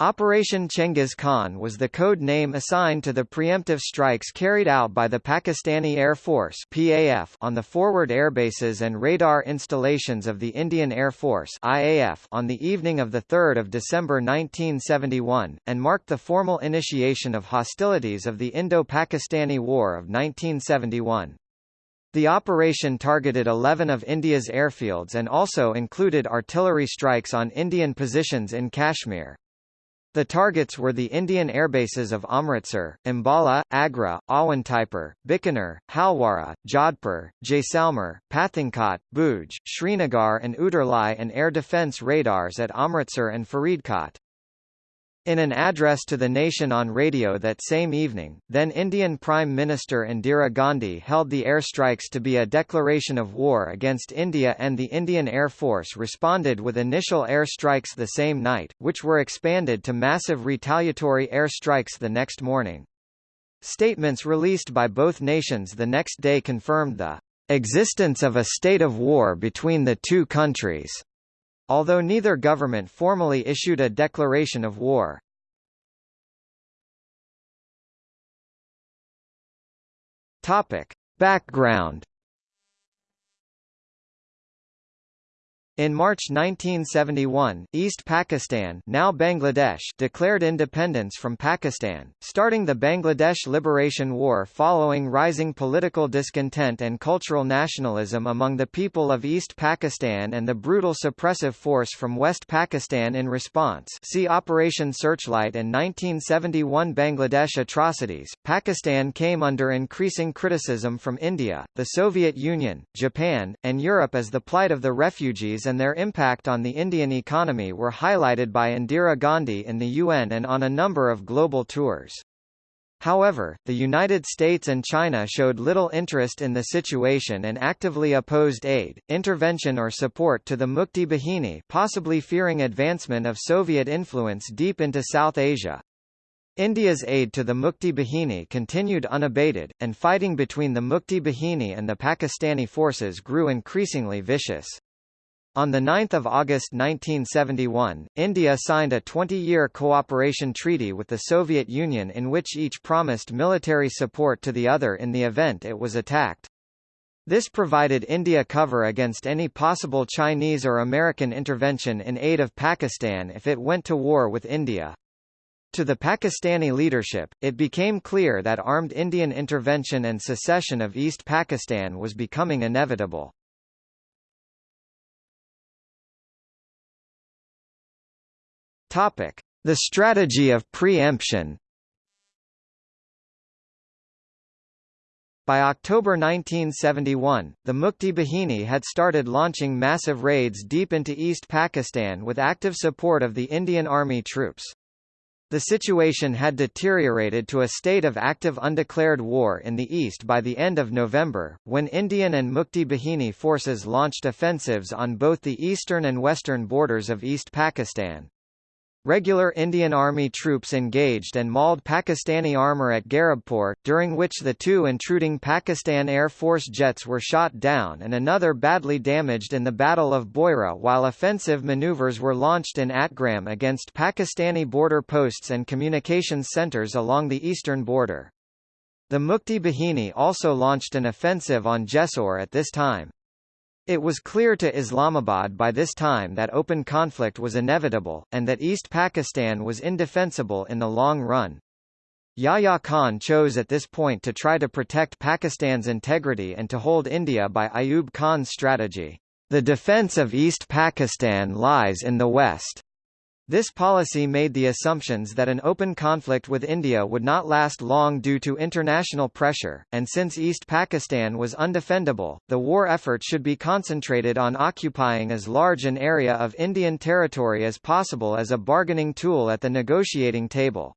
Operation Chengiz Khan was the code name assigned to the preemptive strikes carried out by the Pakistani Air Force PAF on the forward airbases and radar installations of the Indian Air Force IAF on the evening of 3 December 1971, and marked the formal initiation of hostilities of the Indo-Pakistani War of 1971. The operation targeted 11 of India's airfields and also included artillery strikes on Indian positions in Kashmir. The targets were the Indian airbases of Amritsar, Ambala, Agra, Awantipur, Bikaner, Halwara, Jodhpur, Jaisalmer, Pathankot, Bhuj, Srinagar and Uttarlai and air defence radars at Amritsar and Faridkot. In an address to the nation on radio that same evening, then Indian Prime Minister Indira Gandhi held the airstrikes to be a declaration of war against India and the Indian Air Force responded with initial airstrikes the same night, which were expanded to massive retaliatory airstrikes the next morning. Statements released by both nations the next day confirmed the existence of a state of war between the two countries although neither government formally issued a declaration of war. Topic. Background In March 1971, East Pakistan now Bangladesh declared independence from Pakistan, starting the Bangladesh Liberation War following rising political discontent and cultural nationalism among the people of East Pakistan and the brutal suppressive force from West Pakistan in response see Operation Searchlight and 1971 Bangladesh atrocities. Pakistan came under increasing criticism from India, the Soviet Union, Japan, and Europe as the plight of the refugees and their impact on the Indian economy were highlighted by Indira Gandhi in the UN and on a number of global tours. However, the United States and China showed little interest in the situation and actively opposed aid, intervention or support to the Mukti Bahini possibly fearing advancement of Soviet influence deep into South Asia. India's aid to the Mukti Bahini continued unabated, and fighting between the Mukti Bahini and the Pakistani forces grew increasingly vicious. On 9 August 1971, India signed a 20-year cooperation treaty with the Soviet Union in which each promised military support to the other in the event it was attacked. This provided India cover against any possible Chinese or American intervention in aid of Pakistan if it went to war with India. To the Pakistani leadership, it became clear that armed Indian intervention and secession of East Pakistan was becoming inevitable. Topic: The strategy of preemption. By October 1971, the Mukti Bahini had started launching massive raids deep into East Pakistan with active support of the Indian Army troops. The situation had deteriorated to a state of active undeclared war in the east by the end of November, when Indian and Mukti Bahini forces launched offensives on both the eastern and western borders of East Pakistan. Regular Indian Army troops engaged and mauled Pakistani armour at Garibpur, during which the two intruding Pakistan Air Force jets were shot down and another badly damaged in the Battle of Boyra while offensive maneuvers were launched in Atgram against Pakistani border posts and communications centres along the eastern border. The Mukti Bahini also launched an offensive on Jessore at this time. It was clear to Islamabad by this time that open conflict was inevitable, and that East Pakistan was indefensible in the long run. Yahya Khan chose at this point to try to protect Pakistan's integrity and to hold India by Ayub Khan's strategy. The defense of East Pakistan lies in the west. This policy made the assumptions that an open conflict with India would not last long due to international pressure, and since East Pakistan was undefendable, the war effort should be concentrated on occupying as large an area of Indian territory as possible as a bargaining tool at the negotiating table.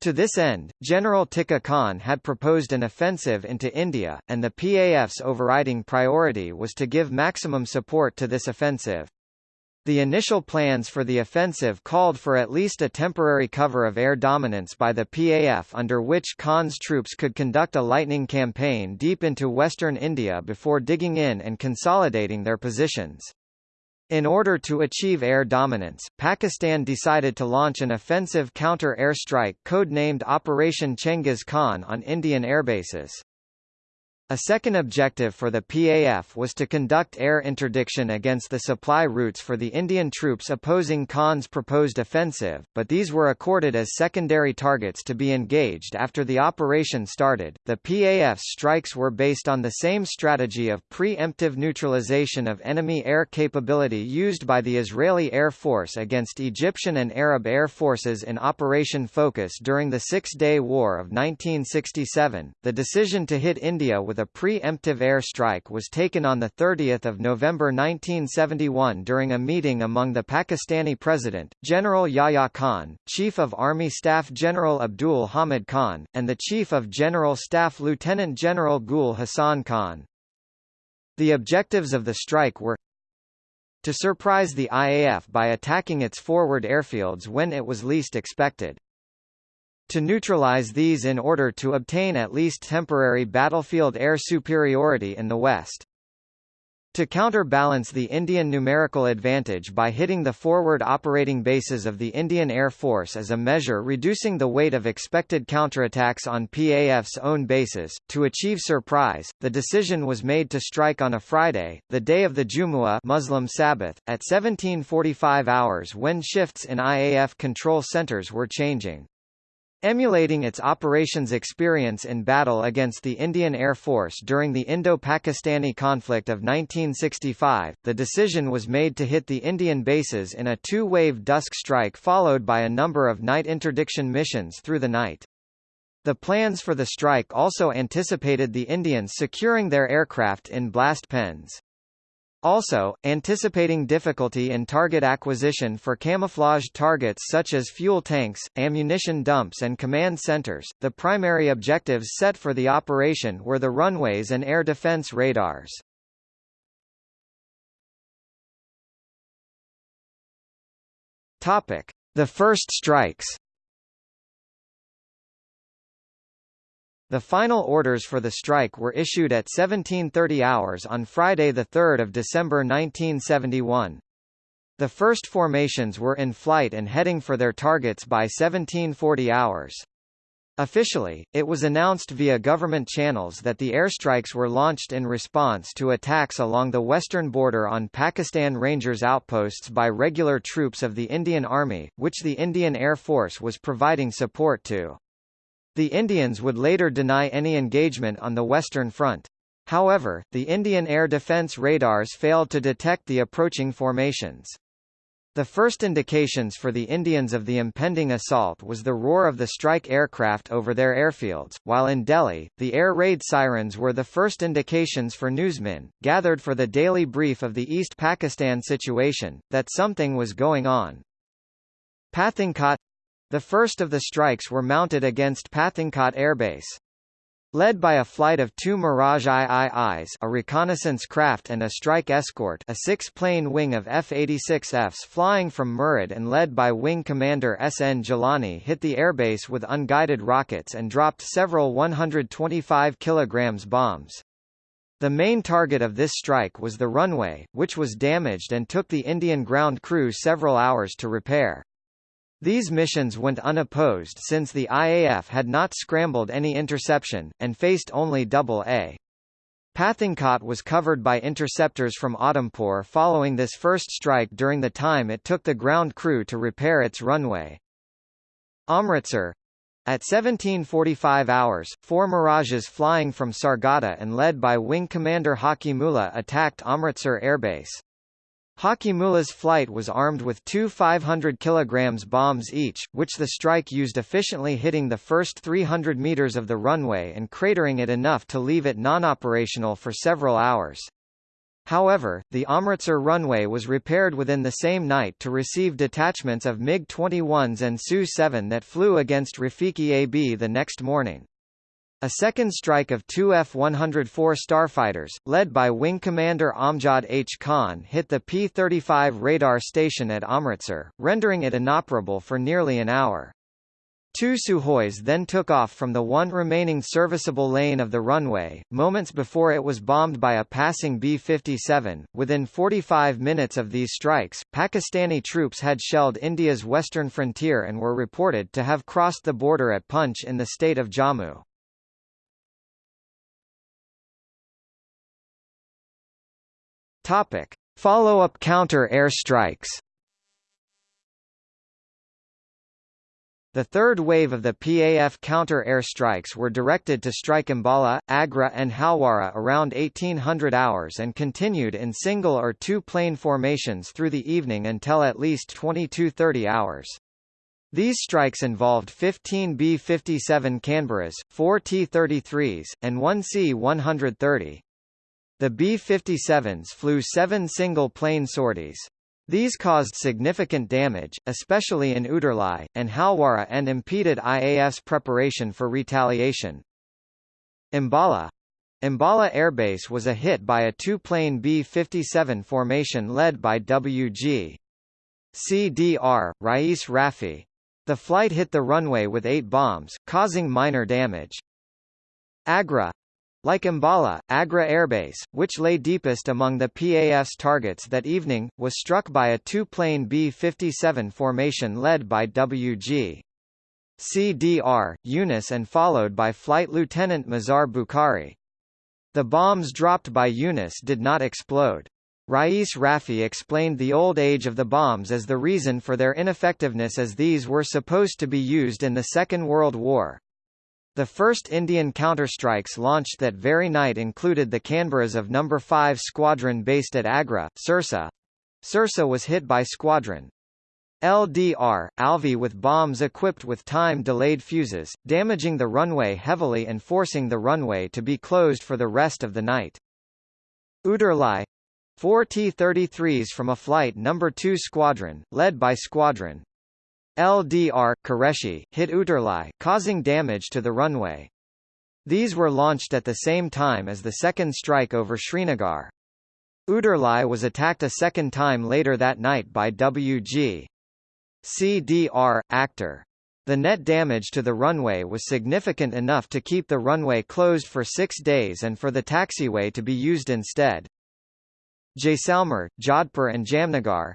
To this end, General Tikka Khan had proposed an offensive into India, and the PAF's overriding priority was to give maximum support to this offensive. The initial plans for the offensive called for at least a temporary cover of air dominance by the PAF under which Khan's troops could conduct a lightning campaign deep into western India before digging in and consolidating their positions. In order to achieve air dominance, Pakistan decided to launch an offensive counter-air strike codenamed Operation Chengiz Khan on Indian airbases. A second objective for the PAF was to conduct air interdiction against the supply routes for the Indian troops opposing Khan's proposed offensive, but these were accorded as secondary targets to be engaged after the operation started. The PAF's strikes were based on the same strategy of pre-emptive neutralization of enemy air capability used by the Israeli Air Force against Egyptian and Arab air forces in Operation Focus during the Six-Day War of 1967. The decision to hit India with a pre-emptive air strike was taken on 30 November 1971 during a meeting among the Pakistani President, General Yahya Khan, Chief of Army Staff General Abdul Hamid Khan, and the Chief of General Staff Lieutenant General Gul Hassan Khan. The objectives of the strike were to surprise the IAF by attacking its forward airfields when it was least expected to neutralize these in order to obtain at least temporary battlefield air superiority in the West. To counterbalance the Indian numerical advantage by hitting the forward operating bases of the Indian Air Force as a measure reducing the weight of expected counterattacks on PAF's own bases, to achieve surprise, the decision was made to strike on a Friday, the day of the Jumu'ah Muslim Sabbath, at 1745 hours when shifts in IAF control centers were changing. Emulating its operations experience in battle against the Indian Air Force during the Indo-Pakistani conflict of 1965, the decision was made to hit the Indian bases in a two-wave dusk strike followed by a number of night interdiction missions through the night. The plans for the strike also anticipated the Indians securing their aircraft in blast pens. Also, anticipating difficulty in target acquisition for camouflaged targets such as fuel tanks, ammunition dumps and command centers, the primary objectives set for the operation were the runways and air defense radars. Topic: The first strikes The final orders for the strike were issued at 1730 hours on Friday 3 December 1971. The first formations were in flight and heading for their targets by 1740 hours. Officially, it was announced via government channels that the airstrikes were launched in response to attacks along the western border on Pakistan Rangers outposts by regular troops of the Indian Army, which the Indian Air Force was providing support to. The Indians would later deny any engagement on the Western Front. However, the Indian air defense radars failed to detect the approaching formations. The first indications for the Indians of the impending assault was the roar of the strike aircraft over their airfields, while in Delhi, the air raid sirens were the first indications for newsmen, gathered for the daily brief of the East Pakistan situation, that something was going on. Pathankot the first of the strikes were mounted against Pathankot Airbase. Led by a flight of two Mirage IIIs a reconnaissance craft and a strike escort a six-plane wing of F-86Fs flying from Murid and led by Wing Commander S.N. Gilani hit the airbase with unguided rockets and dropped several 125 kg bombs. The main target of this strike was the runway, which was damaged and took the Indian ground crew several hours to repair. These missions went unopposed since the IAF had not scrambled any interception, and faced only double-A. Pathankot was covered by interceptors from Udhampur following this first strike during the time it took the ground crew to repair its runway. Amritsar at 1745 hours, four Mirages flying from Sargodha and led by Wing Commander Hakimullah attacked Amritsar Airbase. Hakimullah's flight was armed with two 500 kg bombs each, which the strike used efficiently hitting the first 300 meters of the runway and cratering it enough to leave it non-operational for several hours. However, the Amritsar runway was repaired within the same night to receive detachments of MiG-21s and Su-7 that flew against Rafiqui AB the next morning. A second strike of two F-104 starfighters, led by Wing Commander Amjad H. Khan hit the P-35 radar station at Amritsar, rendering it inoperable for nearly an hour. two Sukhois then took off from the one remaining serviceable lane of the runway, moments before it was bombed by a passing B-57. Within 45 minutes of these strikes, Pakistani troops had shelled India's western frontier and were reported to have crossed the border at Poonch in the state of Jammu. Topic: Follow-up counter-air strikes. The third wave of the PAF counter-air strikes were directed to strike Ambala, Agra and Halwara around 1800 hours and continued in single or two-plane formations through the evening until at least 2230 hours. These strikes involved 15 B-57 Canberras, 4 T-33s, and 1 C-130. The B-57s flew seven single-plane sorties. These caused significant damage, especially in Uttarlai, and Halwara and impeded IAF's preparation for retaliation. Ambala Ambala Airbase was a hit by a two-plane B-57 formation led by WG. CDR, Rais Rafi. The flight hit the runway with eight bombs, causing minor damage. Agra like Ambala, Agra Airbase, which lay deepest among the PAF's targets that evening, was struck by a two-plane B-57 formation led by WG. CDR, Yunus and followed by Flight Lieutenant Mazhar Bukhari. The bombs dropped by Yunus did not explode. Rais Rafi explained the old age of the bombs as the reason for their ineffectiveness as these were supposed to be used in the Second World War. The first Indian counterstrikes launched that very night included the Canberras of No. 5 Squadron based at Agra, Sirsa. Sirsa was hit by Squadron LDR, Alvi with bombs equipped with time-delayed fuses, damaging the runway heavily and forcing the runway to be closed for the rest of the night. Uttarlai Four T-33s from a Flight No. 2 Squadron, led by Squadron LDR Qureshi hit Uttarlai, causing damage to the runway. These were launched at the same time as the second strike over Srinagar. Uttarlai was attacked a second time later that night by WG. CDR, actor. The net damage to the runway was significant enough to keep the runway closed for six days and for the taxiway to be used instead. Jaisalmer, Jodhpur and Jamnagar.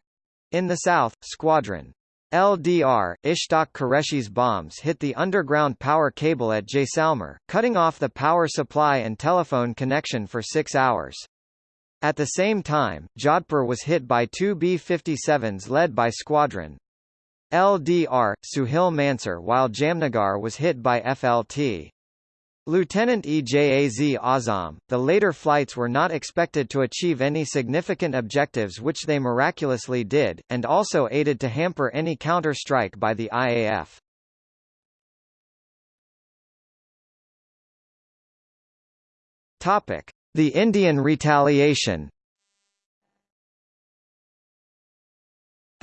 In the south, Squadron LDR, Ishtaq Qureshi's bombs hit the underground power cable at Jaisalmer, cutting off the power supply and telephone connection for six hours. At the same time, Jodhpur was hit by two B-57s led by Squadron LDR, Suhail Mansur while Jamnagar was hit by FLT. Lieutenant Ejaz Azam, the later flights were not expected to achieve any significant objectives which they miraculously did, and also aided to hamper any counter-strike by the IAF. The Indian retaliation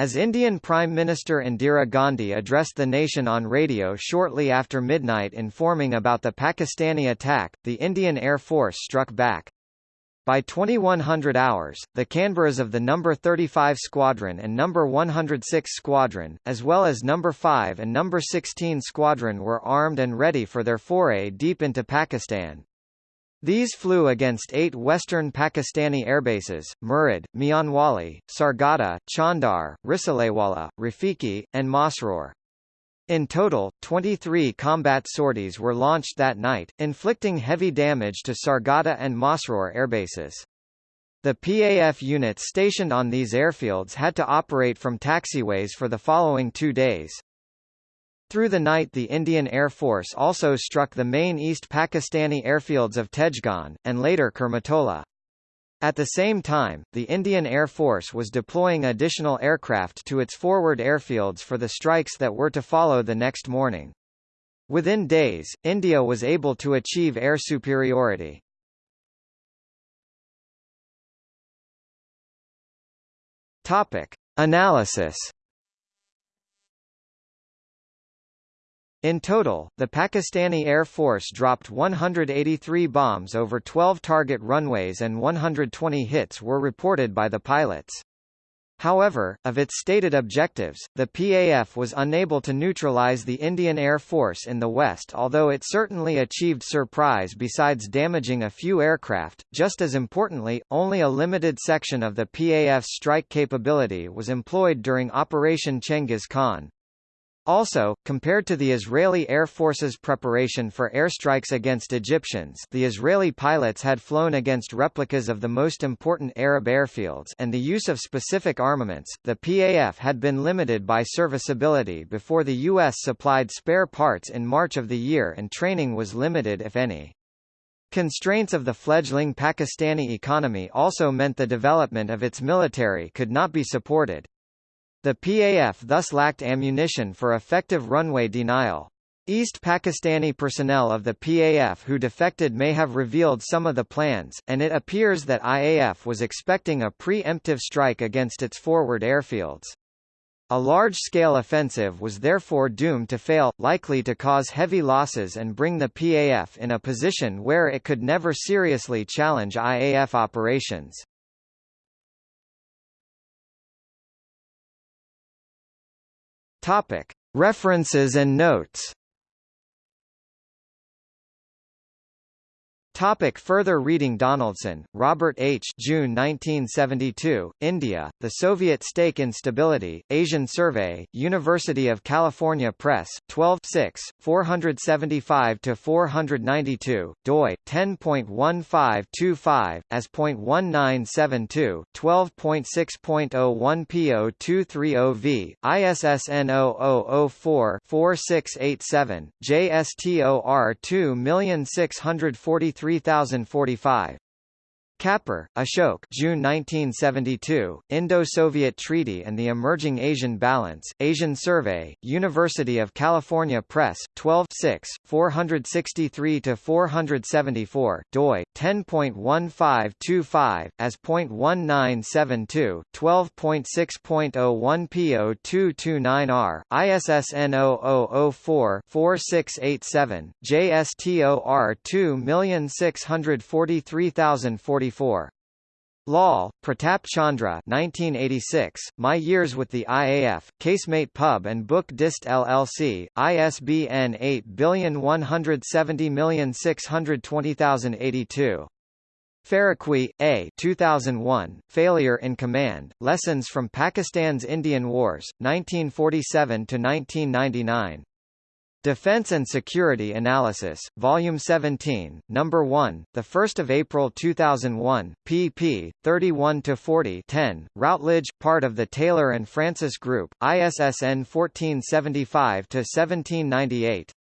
As Indian Prime Minister Indira Gandhi addressed the nation on radio shortly after midnight informing about the Pakistani attack, the Indian Air Force struck back. By 2100 hours, the Canberras of the No. 35 Squadron and No. 106 Squadron, as well as No. 5 and No. 16 Squadron were armed and ready for their foray deep into Pakistan. These flew against eight western Pakistani airbases, Murid, Mianwali, Sargodha, Chandar, Risalewala, Rafiqui, and Masroor. In total, 23 combat sorties were launched that night, inflicting heavy damage to Sargodha and Masroor airbases. The PAF units stationed on these airfields had to operate from taxiways for the following two days. Through the night the Indian Air Force also struck the main East Pakistani airfields of Tejgaon, and later Kurmitola. At the same time, the Indian Air Force was deploying additional aircraft to its forward airfields for the strikes that were to follow the next morning. Within days, India was able to achieve air superiority. Topic. Analysis In total, the Pakistani Air Force dropped 183 bombs over 12 target runways and 120 hits were reported by the pilots. However, of its stated objectives, the PAF was unable to neutralize the Indian Air Force in the west although it certainly achieved surprise besides damaging a few aircraft. Just as importantly, only a limited section of the PAF's strike capability was employed during Operation Chengiz Khan. Also, compared to the Israeli Air Force's preparation for airstrikes against Egyptians the Israeli pilots had flown against replicas of the most important Arab airfields and the use of specific armaments, the PAF had been limited by serviceability before the U.S. supplied spare parts in March of the year and training was limited if any. Constraints of the fledgling Pakistani economy also meant the development of its military could not be supported. The PAF thus lacked ammunition for effective runway denial. East Pakistani personnel of the PAF who defected may have revealed some of the plans, and it appears that IAF was expecting a pre-emptive strike against its forward airfields. A large-scale offensive was therefore doomed to fail, likely to cause heavy losses and bring the PAF in a position where it could never seriously challenge IAF operations. Topic: References and notes. Topic further reading Donaldson, Robert H. June 1972, India, The Soviet Stake in Stability, Asian Survey, University of California Press, 12 6, 475–492, doi, 10.1525, as.1972, 12.6.01 P0230V, ISSN 0004-4687, JSTOR 26433 3045. Kapur, Ashok June 1972, Indo-Soviet Treaty and the Emerging Asian Balance, Asian Survey, University of California Press, 12 6, 463–474, doi, 10.1525, as.1972, 12.6.01 P0229R, ISSN 0004-4687, JSTOR 2643040 Lal, Pratap Chandra 1986, My Years with the IAF, Casemate Pub and Book Dist LLC, ISBN 8170620082. Faruqui, A. 2001, Failure in Command, Lessons from Pakistan's Indian Wars, 1947–1999. Defense and Security Analysis, Volume 17, Number 1, the 1st of April 2001, pp. 31 to 40. 10. Routledge, part of the Taylor and Francis Group, ISSN 1475 to 1798.